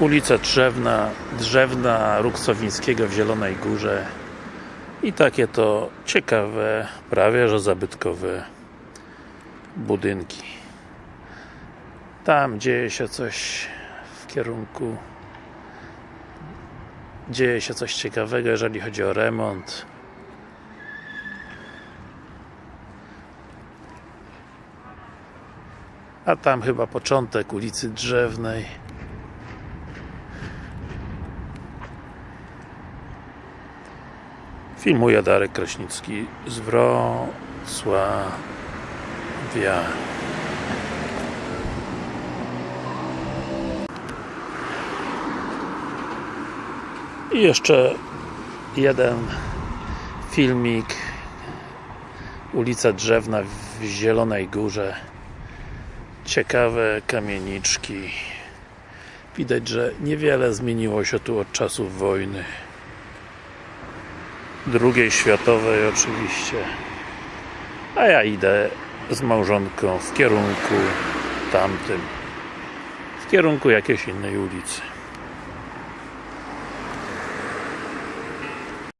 ulica Drzewna, Drzewna Ruksowińskiego w Zielonej Górze. I takie to ciekawe, prawie że zabytkowe budynki. Tam dzieje się coś w kierunku dzieje się coś ciekawego, jeżeli chodzi o remont. A tam chyba początek ulicy Drzewnej filmuje Darek Kraśnicki z Wrocławia. I jeszcze jeden filmik. Ulica Drzewna w Zielonej Górze. Ciekawe kamieniczki. Widać, że niewiele zmieniło się tu od czasów wojny drugiej światowej oczywiście. A ja idę z małżonką w kierunku tamtym w kierunku jakiejś innej ulicy